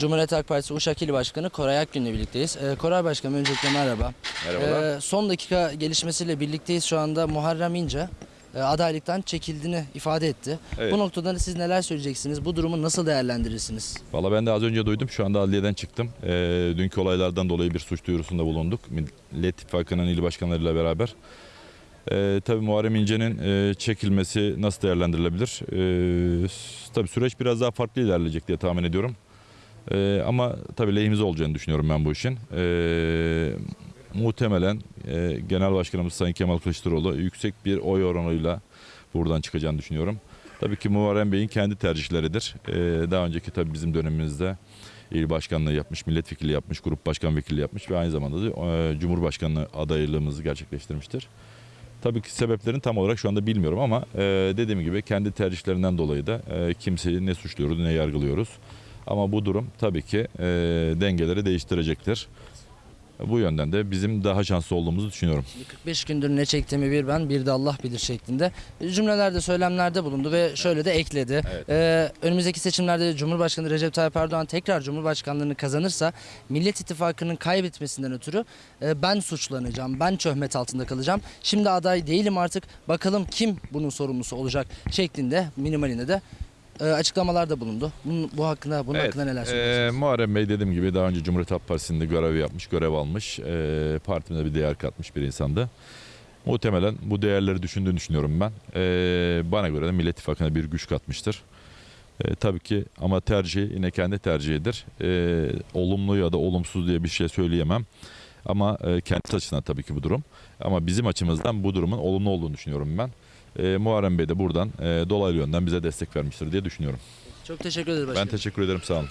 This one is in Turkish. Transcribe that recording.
Cumhuriyet Halk Partisi Uşak İl Başkanı Koray Akgün'le birlikteyiz. Ee, Koray Başkanım öncelikle merhaba. Merhabalar. Ee, son dakika gelişmesiyle birlikteyiz şu anda Muharrem İnce e, adaylıktan çekildiğini ifade etti. Evet. Bu noktada siz neler söyleyeceksiniz? Bu durumu nasıl değerlendirirsiniz? Valla ben de az önce duydum. Şu anda adliyeden çıktım. Ee, dünkü olaylardan dolayı bir suç duyurusunda bulunduk. Millet İttifakı'nın il başkanlarıyla beraber. Ee, tabii Muharrem İnce'nin e, çekilmesi nasıl değerlendirilebilir? S- tabii süreç biraz daha farklı ilerleyecek diye tahmin ediyorum. Ee, ama tabii lehimize olacağını düşünüyorum ben bu işin. Ee, muhtemelen e, Genel Başkanımız Sayın Kemal Kılıçdaroğlu yüksek bir oy oranıyla buradan çıkacağını düşünüyorum. Tabii ki Muharrem Bey'in kendi tercihleridir. Ee, daha önceki tabii bizim dönemimizde il başkanlığı yapmış, milletvekili yapmış, grup başkan vekili yapmış ve aynı zamanda da e, Cumhurbaşkanlığı adaylığımızı gerçekleştirmiştir. Tabii ki sebeplerini tam olarak şu anda bilmiyorum ama e, dediğim gibi kendi tercihlerinden dolayı da e, kimseyi ne suçluyoruz ne yargılıyoruz. Ama bu durum tabii ki e, dengeleri değiştirecektir. Bu yönden de bizim daha şanslı olduğumuzu düşünüyorum. 45 gündür ne çektiğimi bir ben bir de Allah bilir şeklinde cümlelerde söylemlerde bulundu ve şöyle de ekledi. Evet. Ee, önümüzdeki seçimlerde Cumhurbaşkanı Recep Tayyip Erdoğan tekrar Cumhurbaşkanlığını kazanırsa Millet İttifakı'nın kaybetmesinden ötürü e, ben suçlanacağım, ben töhmet altında kalacağım. Şimdi aday değilim artık bakalım kim bunun sorumlusu olacak şeklinde minimalinde de e, açıklamalarda bulundu. Bunun, bu hakkında bunun hakkında neler e, söyleyeceksiniz? Muharrem Bey dediğim gibi daha önce Cumhuriyet Halk Partisi'nde görev yapmış, görev almış. E, partimize bir değer katmış bir insandı. Muhtemelen bu değerleri düşündüğünü düşünüyorum ben. E, bana göre de Millet İttifakı'na bir güç katmıştır. E, tabii ki ama tercih yine kendi tercihidir. E, olumlu ya da olumsuz diye bir şey söyleyemem. Ama e, kendi açısından tabii ki bu durum. Ama bizim açımızdan bu durumun olumlu olduğunu düşünüyorum ben. E, Muharrem Bey de buradan e, dolaylı yönden bize destek vermiştir diye düşünüyorum. Çok teşekkür ederim Ben başkanım. teşekkür ederim sağ olun.